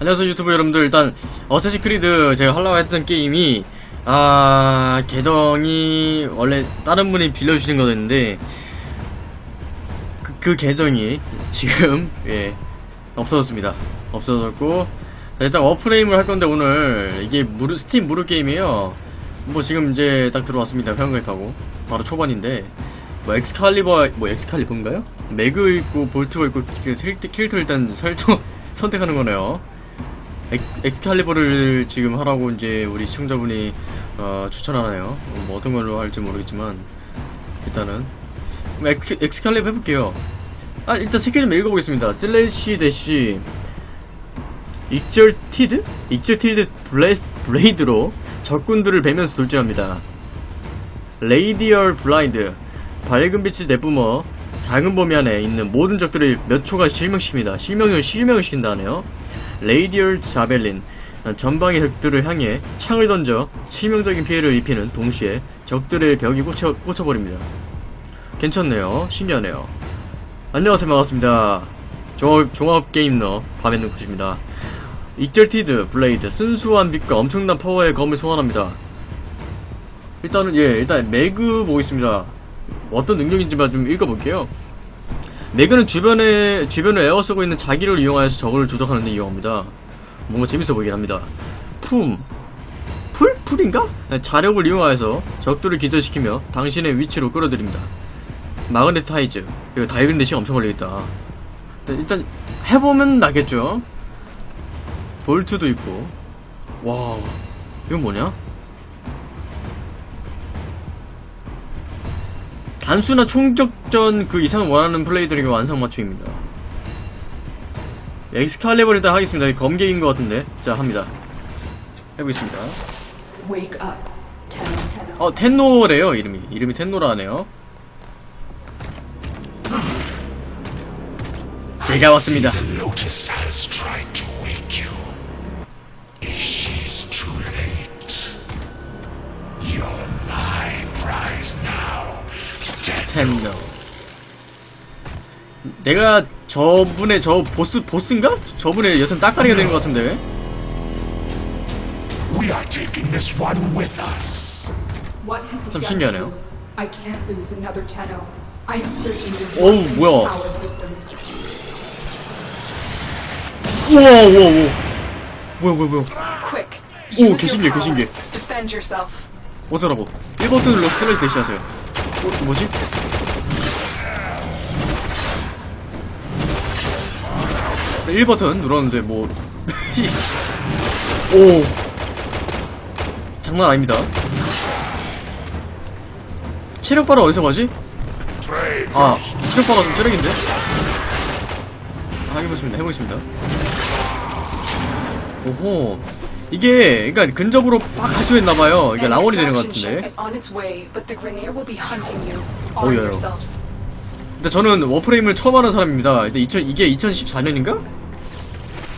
안녕하세요 유튜브 여러분들. 일단 Assassin's Creed 제가 하려고 했던 게임이 아 계정이 원래 다른 분이 빌려주신 거였는데 그, 그 계정이 지금 예 없어졌습니다. 없어졌고 자, 일단 Warframe을 할 건데 오늘 이게 무료 스팀 무료 게임이에요. 뭐 지금 이제 딱 들어왔습니다. 회원가입하고. 바로 초반인데 뭐 Excalibur 뭐 엑스칼리버인가요? Mag 있고 Volt가 있고 그 캐릭터, 캐릭터 일단 설정 선택하는 거네요 엑, 엑스칼리버를 지금 하라고 이제 우리 시청자분이 어, 추천하나요? 뭐 어떤 걸로 할지 모르겠지만 일단은 Excalibur 해볼게요. 아 일단 스킬 좀 읽어보겠습니다. Slash Dash Exalted? Exalted 블레스, blade로 적군들을 베면서 돌진합니다. Radial Blind 밝은 빛을 내뿜어 작은 범위 안에 있는 모든 적들을 몇 초간 실명시킵니다. 실명을 실명을 시킨다 하네요. Radial Javelin 전방의 적들을 향해 창을 던져 치명적인 피해를 입히는 동시에 적들의 벽이 꽂혀, 꽂혀버립니다. 괜찮네요. 신기하네요. 안녕하세요. 반갑습니다. 종합, 종합게이머 밤의 눈꽃입니다. Exalted Blade 순수한 빛과 엄청난 파워의 검을 소환합니다. 일단은 예 일단 Mag 보겠습니다. 어떤 능력인지만 좀 읽어볼게요. Mag는 주변에 주변을 에워쓰고 있는 자기를 이용하여서 적을 조작하는 데 이용합니다. 뭔가 재밌어 보이긴 합니다. 품 pull? pull인가? 네, 자력을 이용하여서 적들을 기절시키며 당신의 위치로 끌어들입니다. Magnetize 이거 다 읽는데 시간 엄청 걸리겠다. 일단, 일단 해보면 알겠죠. 볼트도 있고 와 이건 뭐냐? 단순한 총격전 그 이상을 원하는 플레이들에게 완성 맞춤입니다. 엑스칼리버를 일단 하겠습니다. 검객인 것 같은데. 자, 합니다. 해보겠습니다. Wake up. Tenno, tenno. 어, 텐노래요, 이름이. 이름이 텐노라네요. 제가 왔습니다. 텐노. 내가 저분의 저 보스, 보스인가? 저분의 여튼 따까리가 되는 것 같은데. We are taking this one with us. What has he 참 신기하네요. 어우, 뭐야. 우와, 우와, 우와. 뭐야, 뭐야, 뭐야. 오, 개신기해. 개신기해. 어쩌라고. 1버튼 눌러 슬래시 대시하세요. 어, 뭐지? 네, 1버튼 눌렀는데, 뭐. 오. 장난 아닙니다. 체력바를 어디서 가지? 아, 체력바가 좀 쓰레기인데? 아, 해보겠습니다, 해보겠습니다. 오호. 이게, 그니까, 근접으로 빡할수 있나봐요. 이게 라원이 되는 것 같은데. yourself. 근데 저는 Warframe을 처음 하는 사람입니다. 근데 2000, 이게 2014년인가?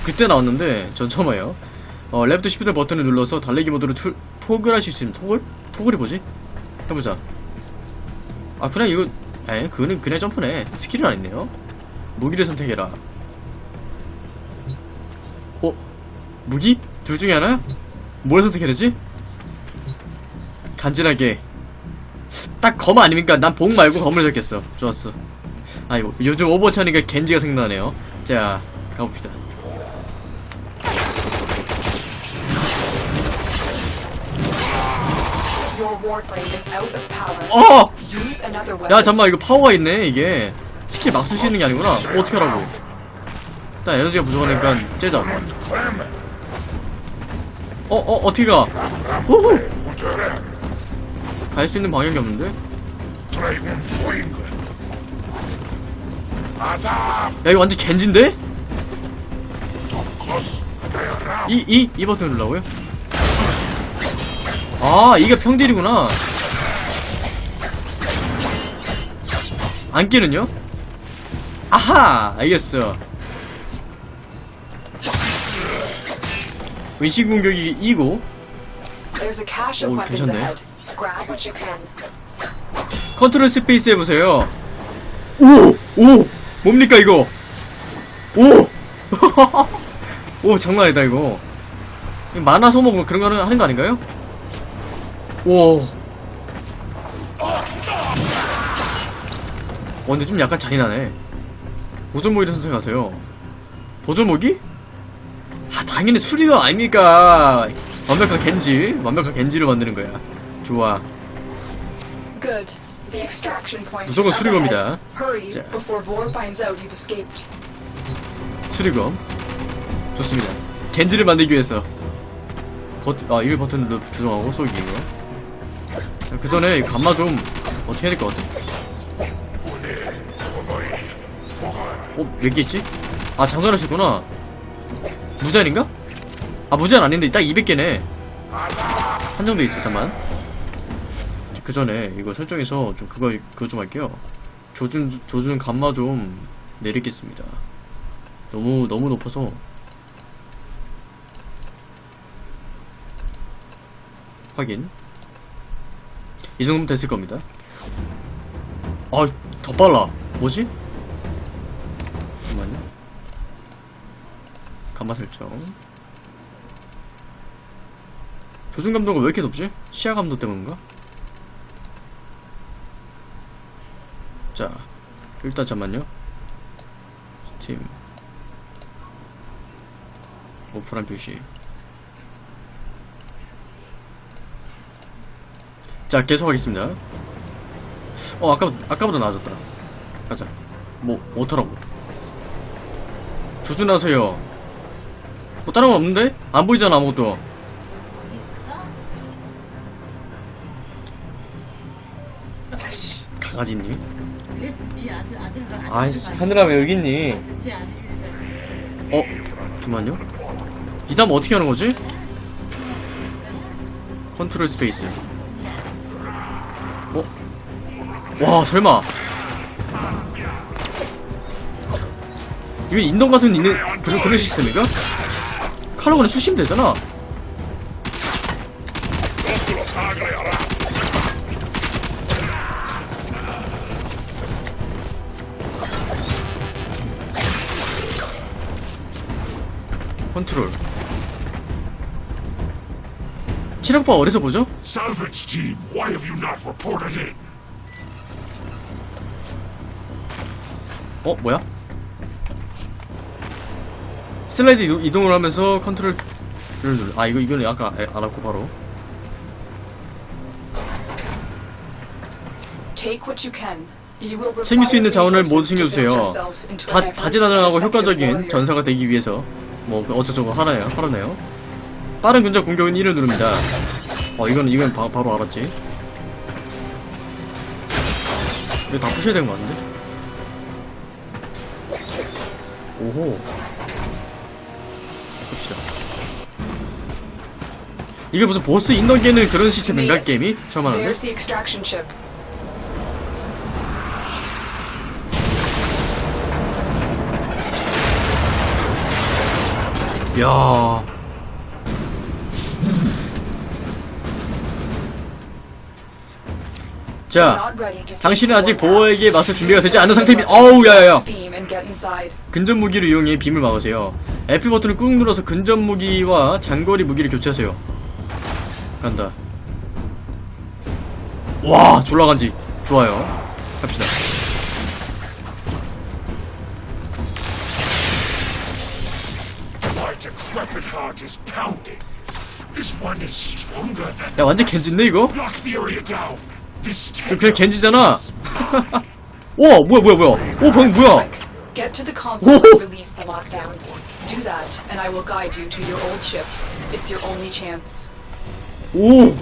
그때 나왔는데, 전 처음 해요. 어, left shift 버튼을 눌러서 달리기 모드로 투, 토글 하실 수 있는, 토글? 토글이 뭐지? 해보자. 아, 그냥 이거, 에, 그거는 그냥 점프네. 스킬은 아니네요. 무기를 선택해라. 어? 무기? 둘 중에 하나? 뭘 선택해야 되지? 간지나게. 딱 검 아닙니까? 난 봉 말고 검을 잡겠어. 좋았어. 아이고, 요즘 Overwatch 하니까 겐지가 생각나네요. 자, 가봅시다. 어! 야, 잠깐만, 이거 파워가 있네, 이게. 스킬 막 쓸 수 있는 게 아니구나. 어, 어떻게 하라고. 일단 에너지가 부족하니까 째자. 어, 어, 어떻게 가? 호호! 갈 수 있는 방향이 없는데? 야, 이거 완전. Around. 이, 이, 이 버튼 누르라고요? 아, 이게 평딜이구나. 안끼는요? 아하! 알겠어. 의식 공격이 이고, There's a cache of 오, weapons 괜찮네. 컨트롤 스페이스 해보세요. 오! 오! 뭡니까, 이거? 오! 오 장난 아니다 이거 만화 소모 뭐 그런 거 하는, 하는 거 아닌가요? 오 어, 근데 좀 약간 잔인하네 보존모기를 선택하세요 보존모기? 아 당연히 수리가 아닙니까? 완벽한 겐지 완벽한 겐지를 만드는 거야. 좋아. 무조건 수리검이다. 자. 수리검. 좋습니다. 겐지를 만들기 위해서. 버튼 아 1 버튼 눌러 조정하고 쏘기 이거 그 전에 감마 좀 어떻게 해야 될 것 같아? 어? 몇개 있지? 아 장전하셨구나 무제한인가? 아 무제한 아닌데 딱 200개네. 한정돼 있어 잠만. 그 전에 이거 설정에서 좀 그거 그거 좀 할게요. 조준 조준 감마 좀 내리겠습니다. 너무 너무 높아서. 확인. 이 정도면 됐을 겁니다. 아 더 빨라. 뭐지? 잠깐만요 감마 설정 조준 감도가 왜 이렇게 높지? 시야 감도 때문인가? 자 일단 잠만요. 스팀. 오프란 표시. 자 계속 하겠습니다. 어 아까 아까보다 나아졌다. 가자. 뭐 어쩌라고. 조준하세요 뭐 다른 건 없는데 안 보이잖아 아무것도 아이씨 강아지님 이 아들 아들랑 아이씨 하늘아 왜 여기 있니 어? 잠깐만요. 이 다음 어떻게 하는 거지? 컨트롤 스페이스. 어? 와, 설마. 이게 인던 같은 있는 그런 그런 시스템인가? 칼로 그냥 쑤시면 되잖아. 컨트롤. 체력바 어디서 보죠? Salvage team, why have you not reported in? 어 뭐야? 슬라이드 이동- 이동을 하면서 컨트롤을 눌러. 아 이거 이거는 아까 에- 알았고 바로. 챙길 수 있는 자원을 모두 챙겨주세요. 다 다재다능하고 효과적인. 전사가 되기 위해서 뭐 어쩌저쩌고 하나요? 하라네요. 빠른 근접 공격은 1을 누릅니다. 어 이건 이건 바, 바로 알았지. 이거 다 부셔야 되는 거 같은데? 오호. 봅시다. 이게 무슨 보스 인너기에는 그런 시스템인가 게임이? 처음 하는데? 야. 자, 당신은 아직. 보호에게 맞설 준비가 되지 않은 상태입니다. 어우, 야야야. 근접 무기를 이용해 빔을 막으세요. F 버튼을 꾹 눌러서 근접 무기와 장거리 무기를 교체하세요. 간다. 와, 졸라 간지. 좋아요. 갑시다. 야, 완전 겐지인데, 이거? 그냥 겐지잖아. 오, 뭐야, 뭐야, 뭐야. 오, 방금 뭐야. Quick, get to the console Whoa. and release the lockdown. Do that, and I will guide you to your old ship. It's your only chance. 오.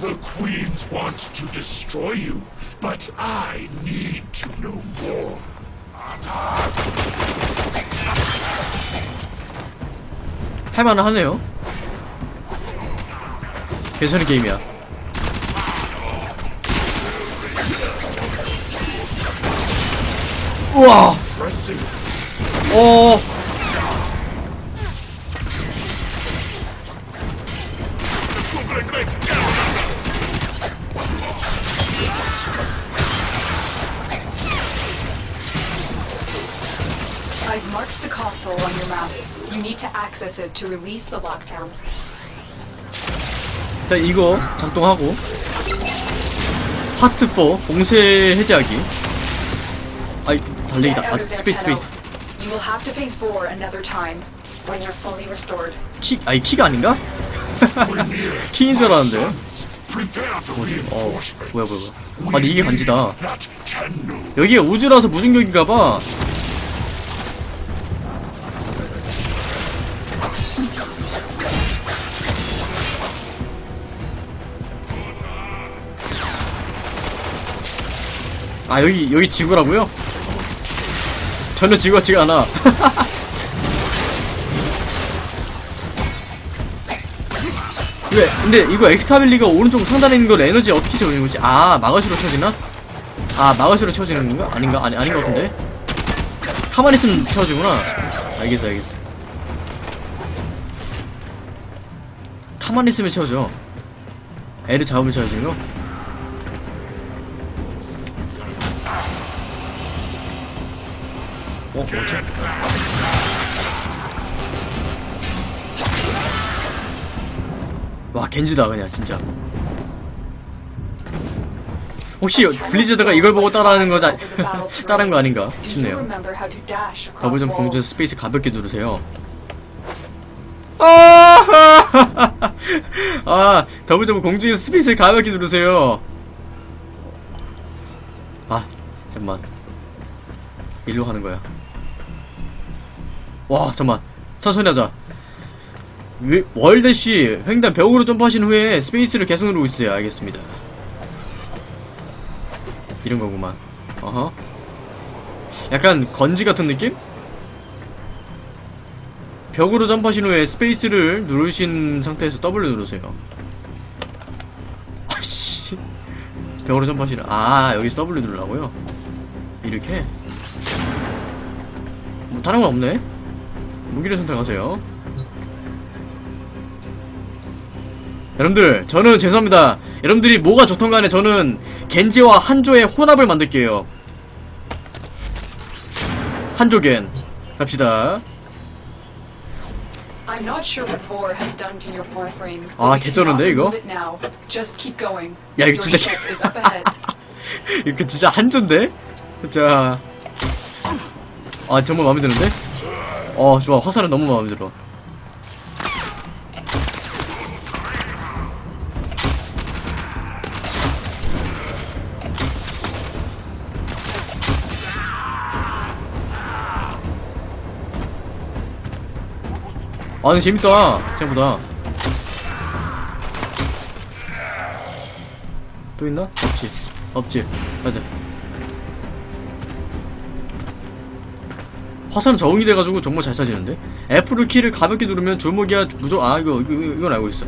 The queens want to destroy you, but I need to know more. 할만은 하네요. 괜찮은 게임이야. 우와! Pressing. 어. Need to access it to release the lockdown. 일단 이거 작동하고 파트 4 봉쇄 해제하기 아이 달리기다 아 스페이스. 스페이스 You will have to face another time when you're fully restored. 키 아니 키가 아닌가? 키인 줄 알았는데 the 어. 뭐야 뭐야 뭐야 아니 이게 겐지다. 여기가 우주라서 무중력인가봐 아 여기 여기 지구라고요? 전혀 지구 같지가 않아 왜 근데 이거 엑스카빌리가 오른쪽 상단에 있는 걸 에너지 어떻게 채우는 거지? 아 마가시로 채워지나? 아 마가시로 채워지는 건가? 아닌가? 아니 아닌 것 같은데 가만히 있으면 채워지구나 알겠어 알겠어 가만히 있으면 채워져 애를 잡으면 채워지는 거? 어? 뭐지? 와 겐지다 그냥 진짜 혹시 블리자드가 이걸 보고 따라하는 거자 따라한 거 아닌가 싶네요 더블 점프 공중 walls? 스페이스 가볍게 누르세요 아, 아 더블 점프 공중에 스페이스를 가볍게 누르세요 아 잠만 일로 가는 거야 와 잠만. 천천히 하자. 위- wall dash 횡단 벽으로 점프하신 후에 스페이스를 계속 누르고 있어요. 알겠습니다. 이런 거구만. 어허. 약간 겐지 같은 느낌? 벽으로 점프하신 후에 스페이스를 누르신 상태에서 W 누르세요. 아씨. 벽으로 점프하시는 아 여기서 W 누르라고요? 이렇게? 뭐 다른 건 없네 무기를 선택하세요 여러분들 저는 죄송합니다 여러분들이 뭐가 좋던 간에 저는 겐지와 한조의 혼합을 만들게요 한조겐 갑시다 아, 개쩌는데, 이거? 야, 이거 진짜. 이거 진짜 한조인데? 진짜 아 정말 마음에 드는데? 어 좋아. 화살은 너무 마음에 들어 아 근데 재밌다. 생각보다. 또 있나? 없지. 없지. 맞아 화살은 적응이 돼가지고 정말 잘 쏴지는데? F를 키를 가볍게 누르면 주무기가 무조 아 이거, 이거 이건 알고 있어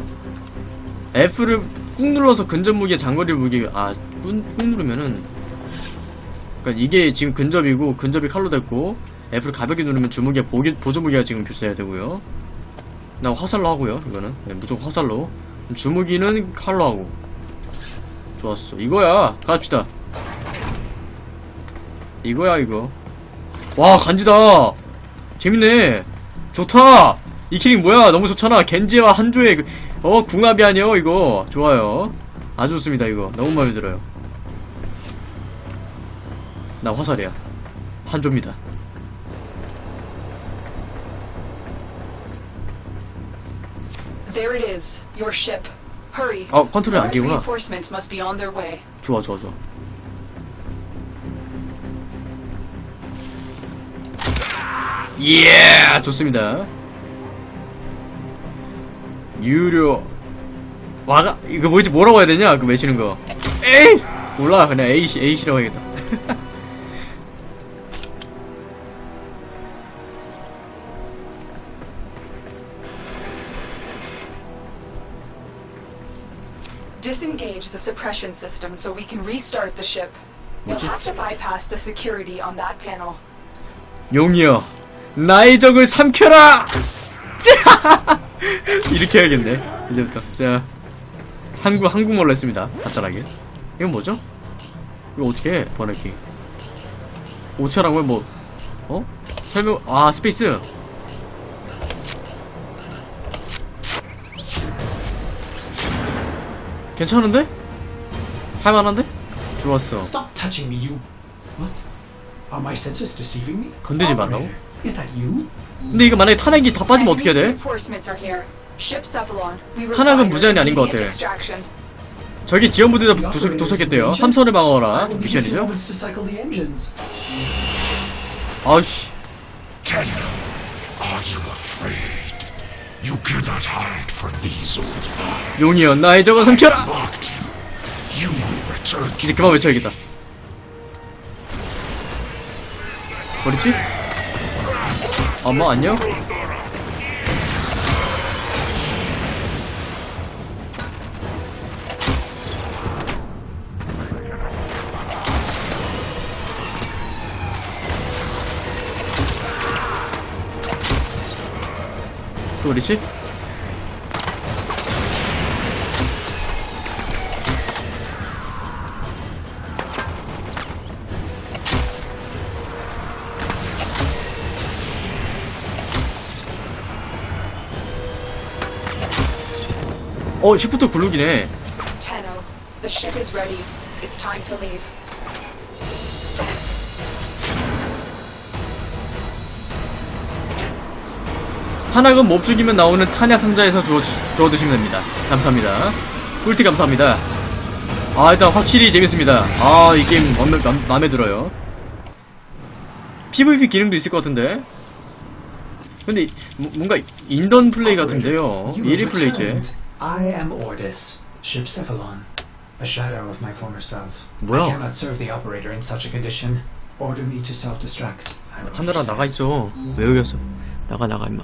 F를 꾹 눌러서 근접 무기에 장거리 무기 아 꾹 꾹 누르면은 그러니까 이게 지금 근접이고 근접이 칼로 됐고 F를 가볍게 누르면 주무기가 보기, 보조 무기가 지금 교체해야 되고요. 나 화살로 하고요 이거는. 네, 무조건 화살로. 주무기는 칼로 하고. 좋았어. 이거야. 갑시다. 이거야 이거 와 간지다. 재밌네. 좋다. 이 키링 뭐야? 너무 좋잖아. 겐지와 한조의 그, 어 궁합이 아니여 이거. 좋아요. 아주 좋습니다 이거. 너무 마음에 들어요. 나 화살이야. 한조입니다. 어 컨트롤이 안 끼구나. 좋아 좋아 좋아 예 좋습니다 유료 와가 이거 뭐지 뭐라고 해야 되냐 그 외치는 거 에이 몰라 그냥 에이시 에이시라고 해야겠다 Disengage the suppression system so we can restart the ship. You'll have to bypass the security on that panel. 용이여 나의 적을 삼켜라! 이렇게 해야겠네. 이제부터. 자. 한국, 한국말로 했습니다. 간단하게. 이건 뭐죠? 이거 어떻게 해? 버네킹. 오차라고 해, 뭐. 어? 설명, 아, 스페이스. 괜찮은데? 할만한데? 좋았어. Stop touching me, you. What? Are my senses deceiving me? 건드리지 말라고? Is that you? 근데 이거 만약에 탄약이 다 빠지면 어떻게 돼? Reinforcements are here. Ship Cephalon. We 탄약은 require 무제한이 아닌 것 같아. extraction. 저기 지원부대가 The 도착, 도착했대요? 함선을 방어하라 you 미션이죠. 아우씨. 용이여 나의 적을 삼켜라 이제 그만 외쳐야겠다 어딨지? 엄마 안녕? 또 어딨지? 어 시프트 굴룩이네 leave. 탄약은 못 죽이면 나오는 탄약 상자에서 주워, 주워 드시면 됩니다. 감사합니다. 꿀팁 감사합니다. 아, 일단 확실히 재밌습니다. 아, 이 게임 맘에, 맘- 마음에 들어요. PVP 기능도 있을 것 같은데. 근데 이- 뭐- 뭔가 인던 플레이 같은데요. You 1위 have 플레이지. returned. I am Ordis, ship Cephalon, a shadow of my former self. 뭐야? I cannot serve the operator in such a condition. Order me to self-destruct. I will 하늘아 understand. 나가 있죠. 왜 여기 왔어? 나가 나가 임마.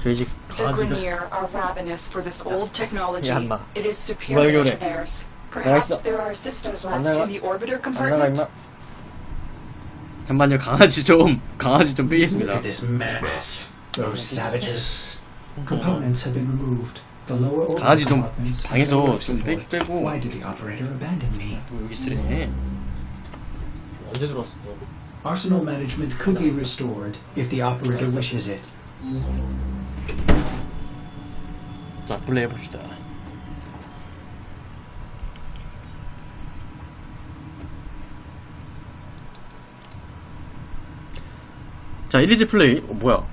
돼지 The 강아지가 Grineer are ravenous for this old technology. 야, 인마. It is 누가 superior 여기 to 오래? theirs. 있어. Perhaps there are systems 안 left 나가. in the orbiter 안 나가 compartment. 임마. 잠깐만요 강아지 좀 강아지 좀 Look 빼겠습니다. at this madness. Those savages. Components have been removed. The lower order 강아지 좀 방에서 좀 빼-. 빼고. Why did the operator abandon me? 여기 쓰네. 언제 들어왔어? Arsenal management could be restored if the operator wishes it. 자 플레이 해 봅시다. 자 1리즈 플레이 어 뭐야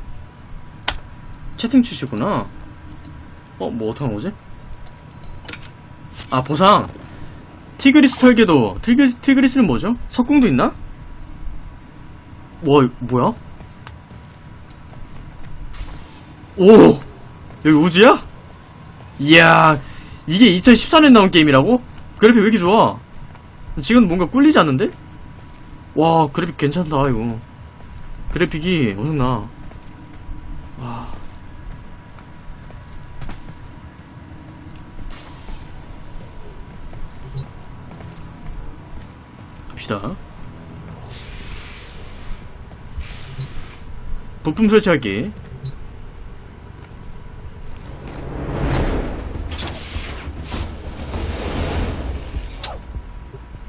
채팅 치시구나 어 뭐 어떡하는 거지? 아 보상 티그리스 설계도 티그리스, 티그리스는 뭐죠? 석궁도 있나? 와 뭐야? 오 여기 우주야? 이야 이게 2014년 나온 게임이라고? 그래픽 왜 이렇게 좋아? 지금 뭔가 꿀리지 않는데? 와 그래픽 괜찮다 이거 그래픽이 엄청나 갑시다 부품 설치하기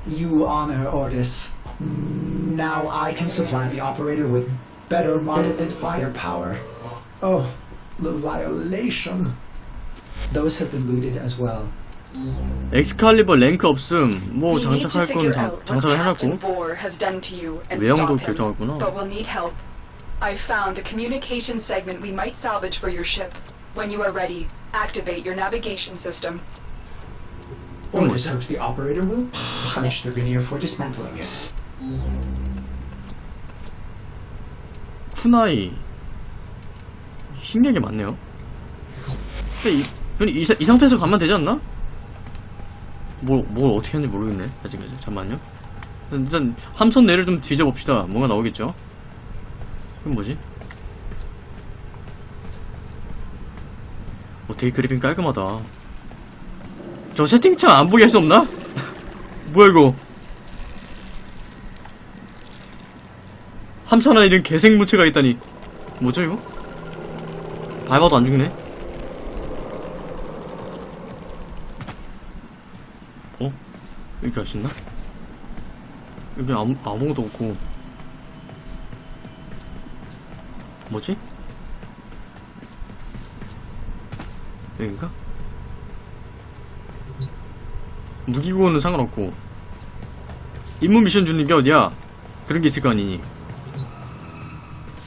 You honor Ordis. Now I can supply the operator with better modded firepower. Oh, the violation. Those have been looted as well. 엑스칼리버 랭크 없음 뭐 장착할 건 장, 장착을 해놨고 외형도. 결정했구나. I found a communication segment we might salvage for your ship. When you are ready, activate your navigation system. Ordis hopes the operator will punish the Grineer for dismantling it. 쿠나이 신기한 게 많네요 근데 이, 이, 사- 이 상태에서 가면 되지 않나? 뭘, 뭘 어떻게 하는지 모르겠네. 아직까지 잠깐만요. 일단 함선 내를 좀 뒤져봅시다. 뭔가 나오겠죠? 이건 뭐지? 어 되게 그래픽 깔끔하다. 저 세팅창 안 보게 할 수 없나? 뭐야 이거? 함선 안에 이런 개생무체가 있다니. 뭐죠 이거? 밟아도 안 죽네 어? 여기 있나? 여기 아무, 아무것도 없고 뭐지? 여긴가? 무기고는 상관없고 임무 미션 주는 게 어디야? 그런 게 있을 거 아니니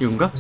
이건가?